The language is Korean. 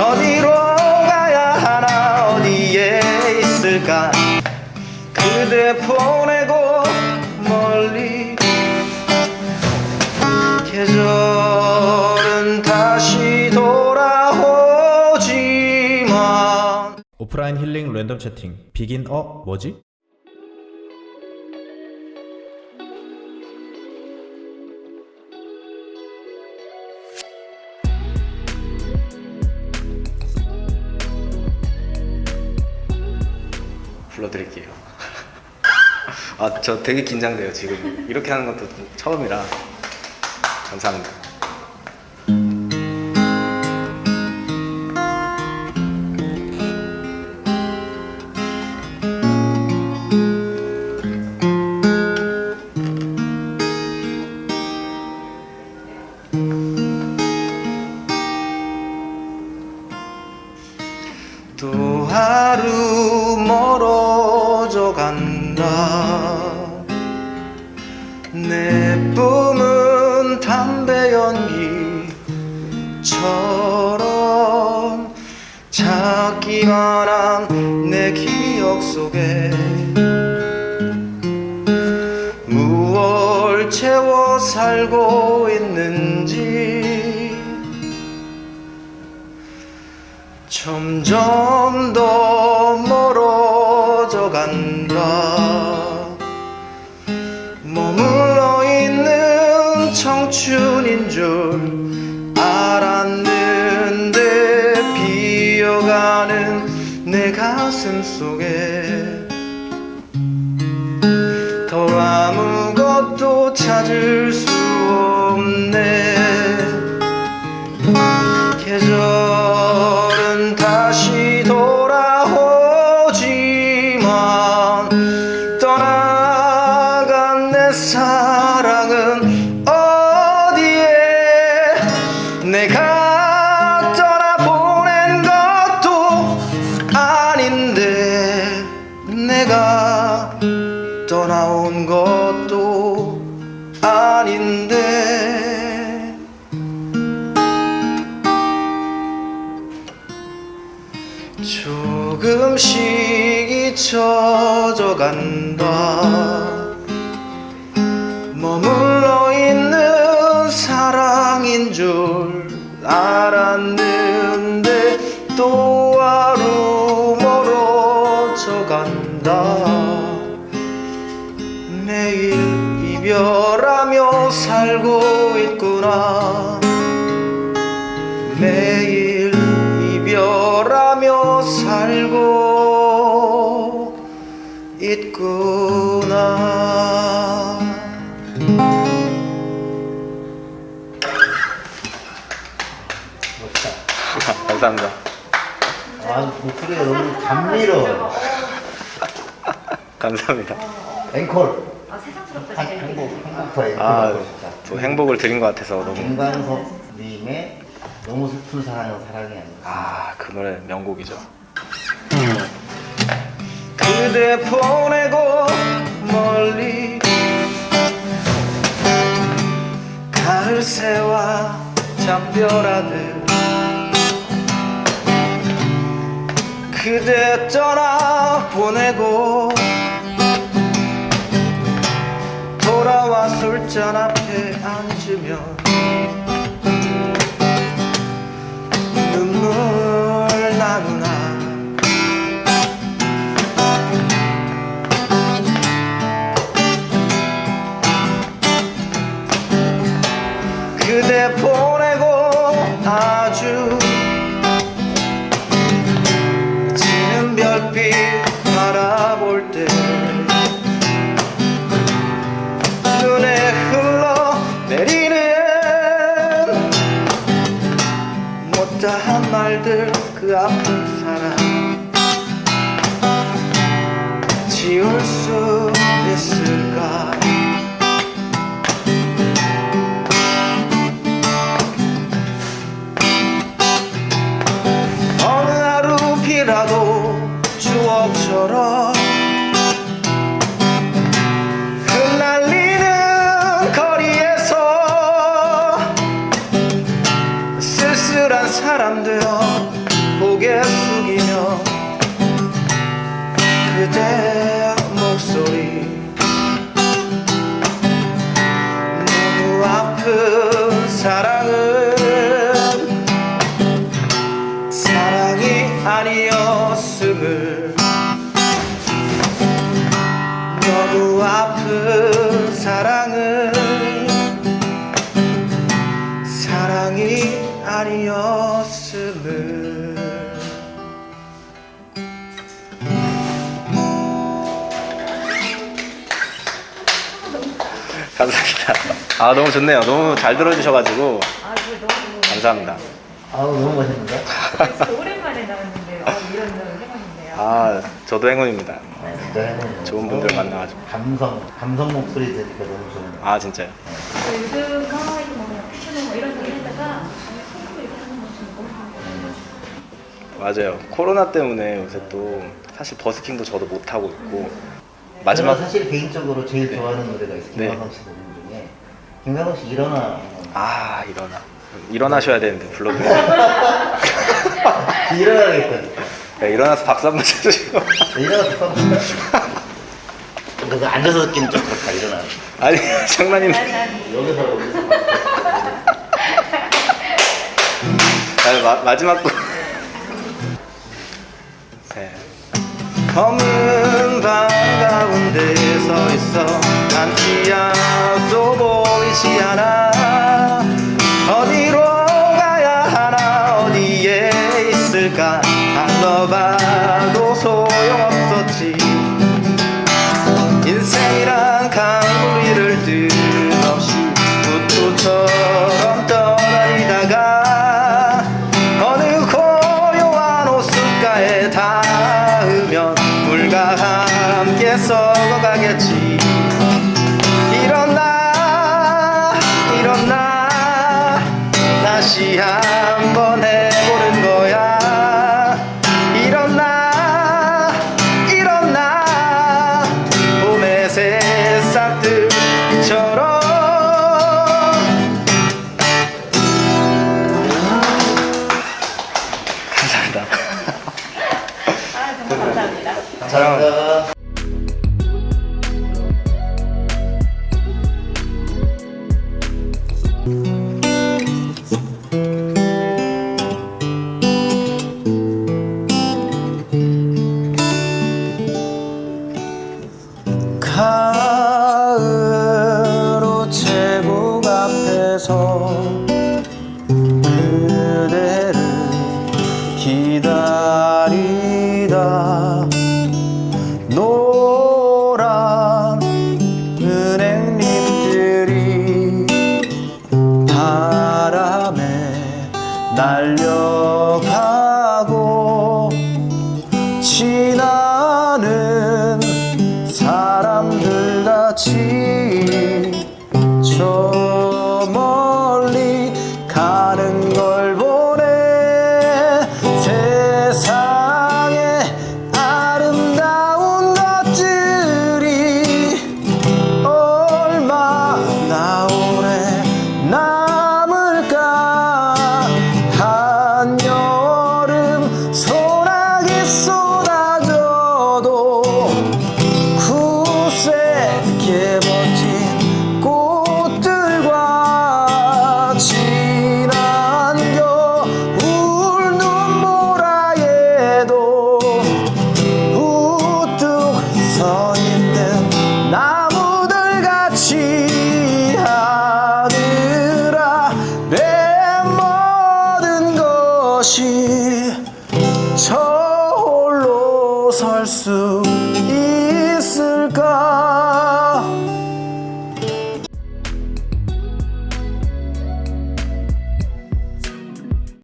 어디로 가야 하나 어디에 있을까? 그대 보내고 멀리 계절은 다시 돌아오지만. 오프라인 힐링 랜덤 채팅. 비긴 어? 뭐지? 아 저 되게 긴장돼요 지금. 이렇게 하는 것도 처음이라. 감사합니다 찾기만 한내 기억 속에 무얼 채워 살고 있는지 점점 더 비어가는 내 가슴 속에 더 아무것도 찾을 수 없네. 계절은 다시 돌아오지만 떠나온 것도 아닌데. 조금씩 잊혀져 간다 아, 목소리가 너무 감미로워. 감사합니다 앵콜. 아 세상스럽다 한- 진짜 한국, 한국파 앵콜 아, 하고 싶다. 또 행복을 드린 것 같아서 너무 김광석님의 너무 슬픈 사랑은 사랑이 아니야. 아, 그 노래 명곡이죠. 그대 보내고 멀리 가을 새와 잠별하듯 그대 떠나 보내고 돌아와 술잔 앞에 앉으면 눈물 나누나. 그대 보 못다한 말들 그 아픈 사랑 지울 수 있을까? 어느 하루 비라도 추억처럼 너무 아픈 사랑은 사랑이 아니었음을 감사합니다. 아 너무 좋네요. 너무 잘 들어주셔가지고 아, 너무 감사합니다. 아우 너무 멋있는데? 오랜만에 나왔는데요. 어, 이런 저 행운이네요. 아 저도 행운입니다. 네. 좋은 분들 만나가지고. 감성 감성 목소리 들으니까 너무 좋네요. 아 진짜요? 저 요즘 아 이거 뭐뭐 이런 거 하다가. 맞아요. 코로나 때문에 요새 또 사실 버스킹도 저도 못 하고 있고 마지막 사실 개인적으로 제일 네. 좋아하는 노래가 있어요. 네. 김광석 씨 노래 중에 김광석 씨 일어나 아 일어나 일어나셔야 되는데 불러드려요. 일어나겠거 든. 네, 일어나서 박수 한번 쳐주시고 일어나서 써볼까? 그래서 앉아서 듣기는 좀 그렇다 일어나. 아니 난 여기서 여기서 마, 마지막 곡. 셋. 검은 밤 가운데 서 있어 한치야도 보이지 않아 기다리다